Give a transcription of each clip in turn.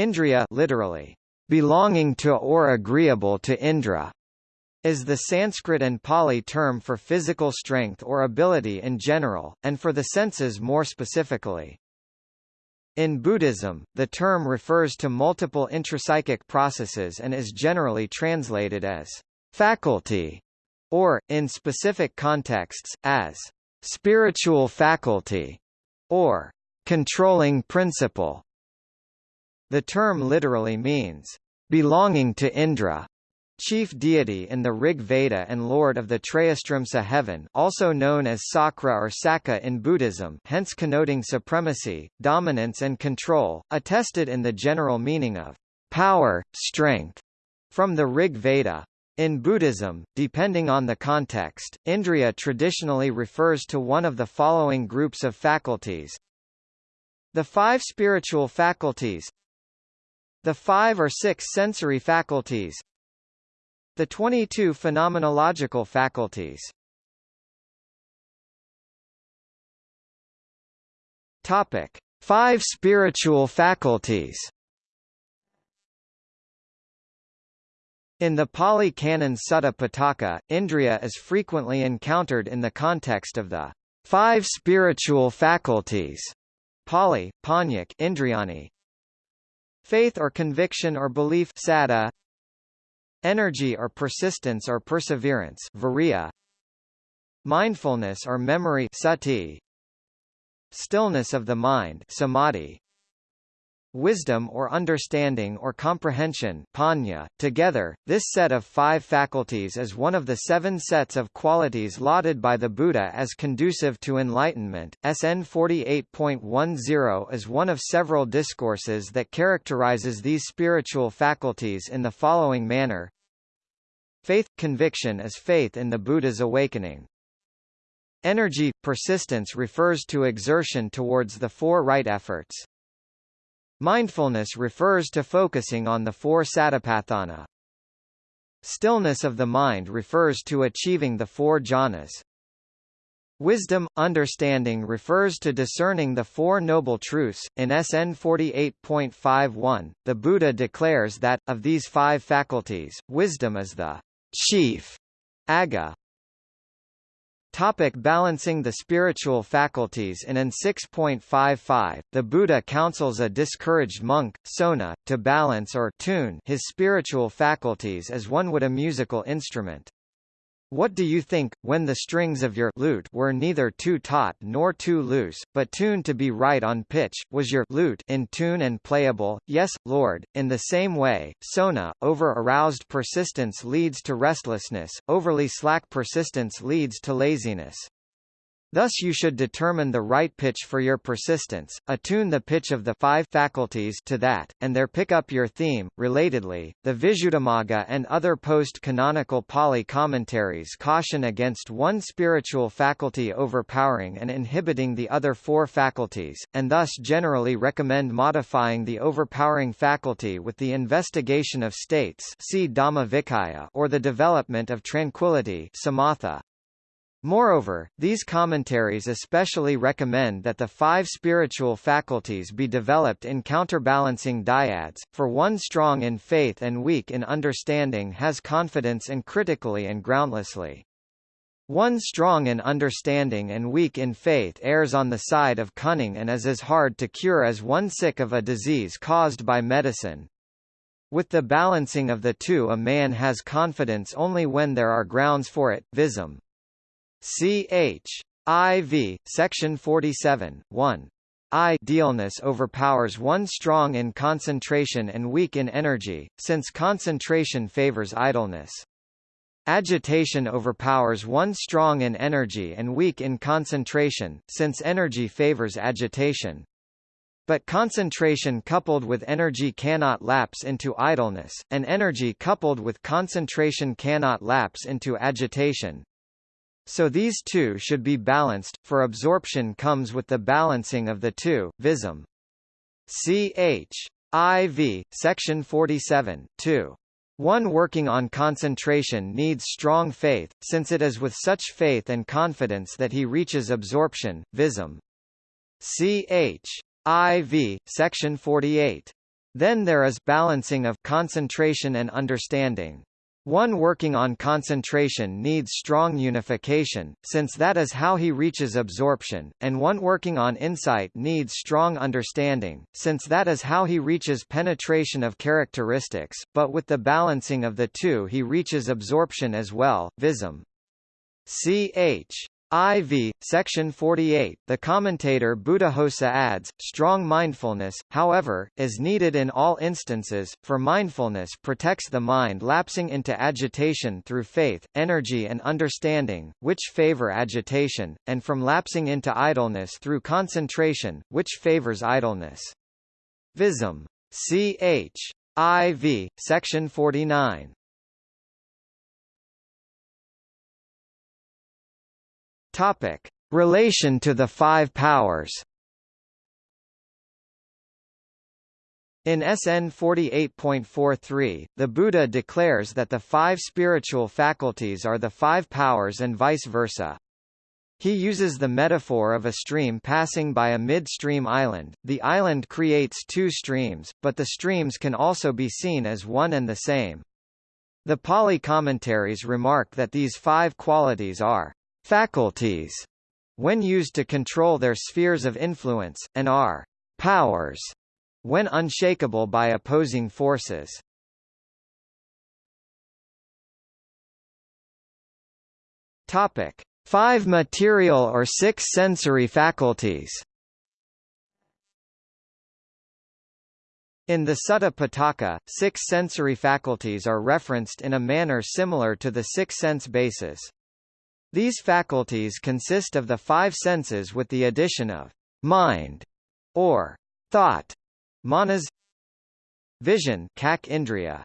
Indriya literally, belonging to or agreeable to Indra, is the Sanskrit and Pali term for physical strength or ability in general, and for the senses more specifically. In Buddhism, the term refers to multiple intrapsychic processes and is generally translated as faculty, or, in specific contexts, as spiritual faculty, or controlling principle. The term literally means belonging to Indra, chief deity in the Rig Veda and lord of the Trayastrimsa heaven also known as Sakra or Sakka in Buddhism hence connoting supremacy, dominance and control, attested in the general meaning of power, strength, from the Rig Veda. In Buddhism, depending on the context, Indriya traditionally refers to one of the following groups of faculties. The five spiritual faculties The five or six sensory faculties the 22 phenomenological faculties Topic: Five spiritual faculties. In the Pali Canon Sutta Pitaka, Indriya is frequently encountered in the context of the five spiritual faculties. Pali, Panyak Indriyani. Faith or conviction or belief Sada, Energy or persistence or perseverance viriya, Mindfulness or memory sati, Stillness of the mind samadhi, wisdom or understanding or comprehension panya. .Together, this set of five faculties is one of the seven sets of qualities lauded by the Buddha as conducive to enlightenment. SN 48.10 is one of several discourses that characterizes these spiritual faculties in the following manner. Faith – Conviction is faith in the Buddha's awakening. Energy – Persistence refers to exertion towards the four right efforts. Mindfulness refers to focusing on the four satipatthana. Stillness of the mind refers to achieving the four jhanas. Wisdom, understanding refers to discerning the Four Noble Truths. In SN 48.51, the Buddha declares that, of these five faculties, wisdom is the chief aga Topic balancing the spiritual faculties In AN 6.55, the Buddha counsels a discouraged monk, Sona, to balance or tune his spiritual faculties as one would a musical instrument. What do you think, when the strings of your lute were neither too taut nor too loose, but tuned to be right on pitch, was your lute in tune and playable? Yes, Lord. In the same way, sona, over-aroused persistence leads to restlessness, overly slack persistence leads to laziness. Thus you should determine the right pitch for your persistence, attune the pitch of the five faculties to that, and there pick up your theme. Relatedly, the Visuddhimagga and other post-canonical Pali commentaries caution against one spiritual faculty overpowering and inhibiting the other four faculties, and thus generally recommend modifying the overpowering faculty with the investigation of states see Dhamma or the development of tranquility samatha. Moreover, these commentaries especially recommend that the five spiritual faculties be developed in counterbalancing dyads, for one strong in faith and weak in understanding has confidence in critically and groundlessly. One strong in understanding and weak in faith errs on the side of cunning and is as hard to cure as one sick of a disease caused by medicine. With the balancing of the two a man has confidence only when there are grounds for it, visum. Ch. IV, section 47, 1. Idealness overpowers one strong in concentration and weak in energy, since concentration favors idleness. Agitation overpowers one strong in energy and weak in concentration, since energy favors agitation. But concentration coupled with energy cannot lapse into idleness, and energy coupled with concentration cannot lapse into agitation. So these two should be balanced, for absorption comes with the balancing of the two, visum. Ch. IV, section 47, 2. One working on concentration needs strong faith, since it is with such faith and confidence that he reaches absorption, visum. Ch. IV, section 48. Then there is balancing of concentration and understanding. One working on concentration needs strong unification, since that is how he reaches absorption, and one working on insight needs strong understanding, since that is how he reaches penetration of characteristics, but with the balancing of the two he reaches absorption as well, visum. Ch. IV, section 48, the commentator Buddhaghosa adds, strong mindfulness, however, is needed in all instances, for mindfulness protects the mind lapsing into agitation through faith, energy and understanding, which favor agitation, and from lapsing into idleness through concentration, which favors idleness. Visum. Ch. IV, section 49. Topic: Relation to the five powers. In SN 48.43, the Buddha declares that the five spiritual faculties are the five powers and vice versa. He uses the metaphor of a stream passing by a midstream island. The island creates two streams, but the streams can also be seen as one and the same. The Pali commentaries remark that these five qualities are faculties when used to control their spheres of influence, and are powers when unshakable by opposing forces. Topic: Five material or six sensory faculties. In the Sutta Pitaka, six sensory faculties are referenced in a manner similar to the six sense bases. These faculties consist of the five senses with the addition of mind or thought, manas, vision, kak indriya,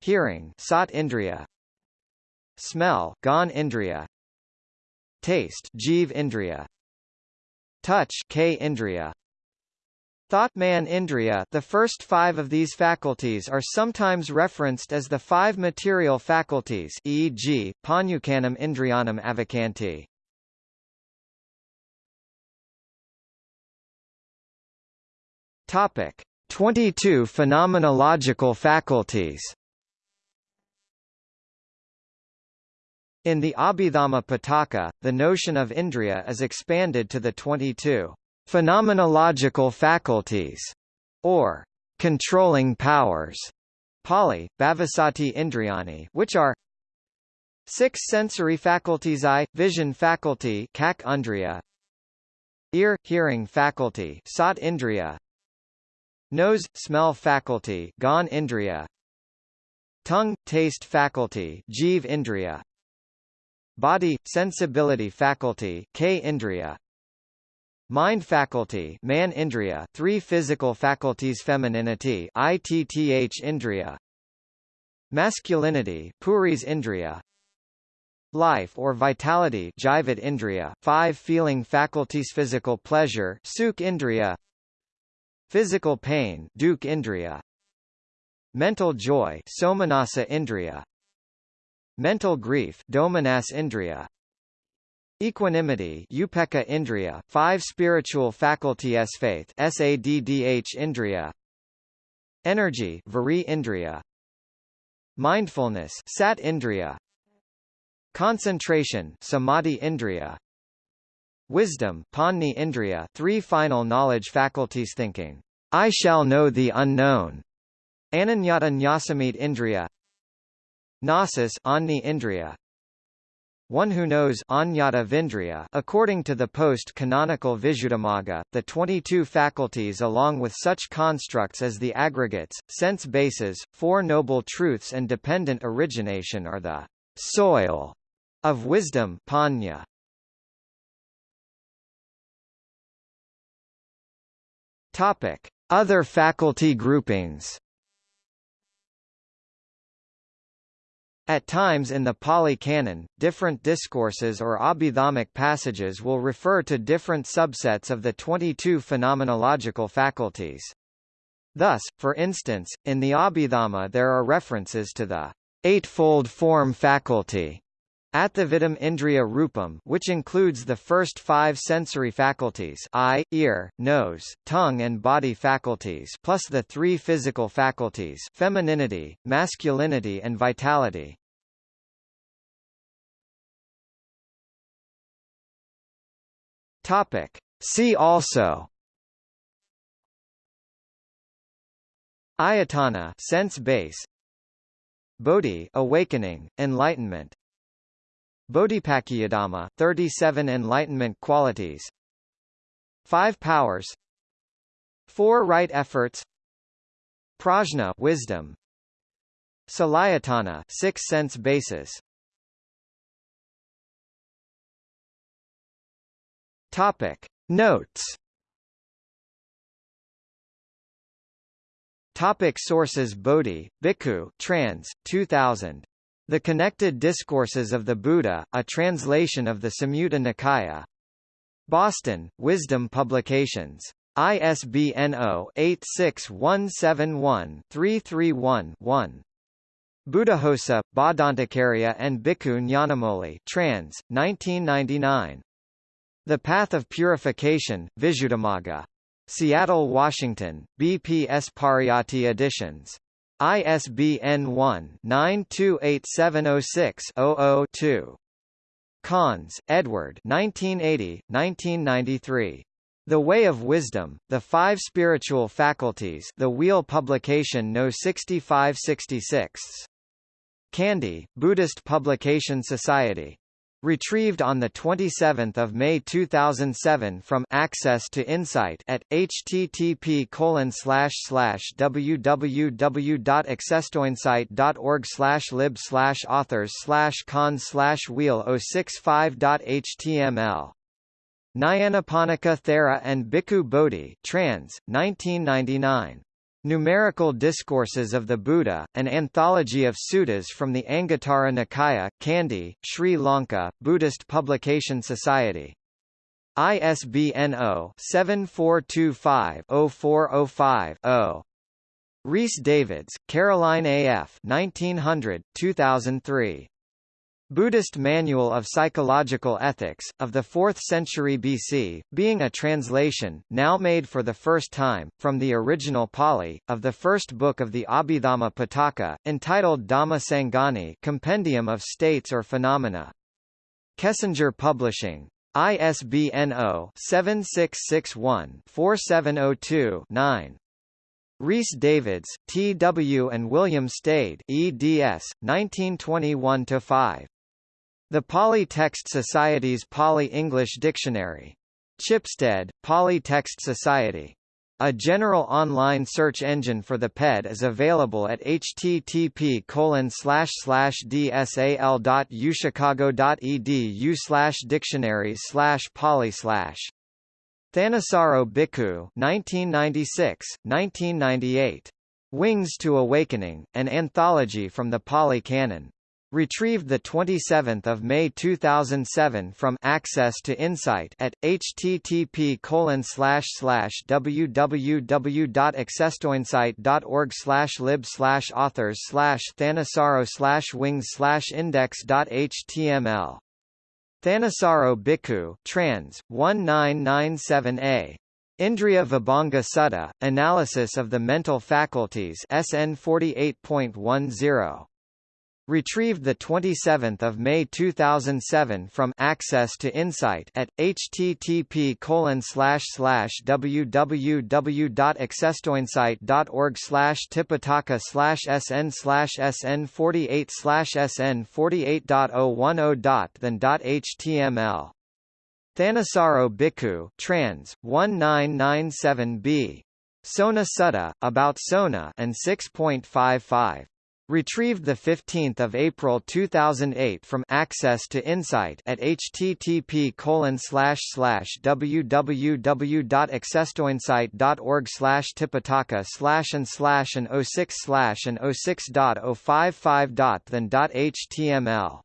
hearing, sat indriya, smell, gan indriya, taste, jiv indriya, touch, k indriya, Thought-man Indriya the first five of these faculties are sometimes referenced as the five material faculties e.g., Panyukanam Indriyanam Avakanti. Topic: 22 phenomenological faculties. In the Abhidhamma Pitaka, the notion of Indriya is expanded to the 22 Phenomenological faculties, or controlling powers, Pali, Bhavasati Indriyani, which are six sensory faculties eye, vision faculty kak undriya, ear, hearing faculty sat indriya, nose, smell faculty gan indriya, tongue, taste faculty jiv indriya, body, sensibility faculty k indriya, Mind faculty man indriya, three physical faculties femininity itth indriya, masculinity puris indriya, life or vitality jivat indriya, five feeling faculties physical pleasure sukh indriya, physical pain dukh indriya, mental joy somanasa indriya, mental grief domanas indriya, Equanimity Upekkha Indriya, five spiritual faculties faith Saddh Indriya. Energy Vari Indriya. Mindfulness Sat Indriya. Concentration Samadhi Indriya. Wisdom Panni Indriya three final knowledge faculties thinking, I shall know the unknown. Ananyata Nyasamit Indriya. Gnosis Anni Indriya one who knows Anyata Vindriya according to the post-canonical Visuddhimagga, the 22 faculties along with such constructs as the aggregates, sense bases, Four Noble Truths and dependent origination are the soil of wisdom panya. Topic: Other faculty groupings At times in the Pali Canon, different discourses or abhidhammic passages will refer to different subsets of the 22 phenomenological faculties. Thus, for instance, in the Abhidhamma there are references to the eightfold form faculty, Atthavidam Indriya Rupam which includes the first five sensory faculties eye, ear, nose, tongue and body faculties plus the three physical faculties femininity, masculinity and vitality. Topic. See also Ayatana sense base Bodhi awakening, enlightenment Bodhipakkhiyadhamma, 37 enlightenment qualities. Five powers. Four right efforts. Prajna wisdom. Salayatana six sense basis. Topic. Notes. Topic sources. Bodhi, Bhikkhu, trans, 2000 the Connected Discourses of the Buddha, a translation of the Samyutta Nikaya. Boston, Wisdom Publications. ISBN 0-86171-331-1. Buddhaghosa, Bhadantacariya and Bhikkhu Nyanamoli trans, 1999. The Path of Purification, Visuddhimagga. Seattle, Washington, BPS Pariyatti Editions. ISBN 1-928706-00-2. Conze, Edward 1980, 1993. The Way of Wisdom, The Five Spiritual Faculties The Wheel Publication No 6566. Kandy, Buddhist Publication Society. Retrieved on 27 May 2007 from Access to Insight at http www.accesstoinsight.org lib authors conze wheel 065.html. Nyanaponika Thera and Bhikkhu Bodhi trans, 1999. Numerical Discourses of the Buddha, an anthology of suttas from the Anguttara Nikaya, Kandy, Sri Lanka, Buddhist Publication Society. ISBN 0-7425-0405-0. Rhys Davids, Caroline A. F. 1900, 2003. Buddhist Manual of Psychological Ethics, of the 4th century BC, being a translation, now made for the first time, from the original Pali, of the first book of the Abhidhamma Pitaka, entitled Dhamma Sangani Compendium of States or Phenomena. Kessinger Publishing. ISBN 0-7661-4702-9. Rhys Davids, T. W. and William Stede eds. 1921-5. The Pali Text Society's Pali-English Dictionary. Chipstead, Pali Text Society. A general online search engine for the PED is available at http dsal.uchicago.edu dictionaries pali Thanissaro Bhikkhu 1996, 1998. Wings to Awakening, an anthology from the Pali Canon. Retrieved 27 May 2007 from Access to Insight at http www.accesstoinsight.org lib authors thanissaro wings index.html. Thanissaro Bhikkhu trans, 1997a. Indriya Vibhanga Sutta, Analysis of the Mental Faculties SN 48.10. Retrieved 27 May 2007 from Access to Insight at http www.accesstoinsight.org tipitaka sn sn 48 sn 48.010 then.html. Thanissaro Bhikkhu trans, 1997b. Sona Sutta, about Sona and 6.55. Retrieved 15 April 2008 from Access to Insight at http www.accesstoinsight.org tipitaka and slash and 06 slash and 06.055 then.html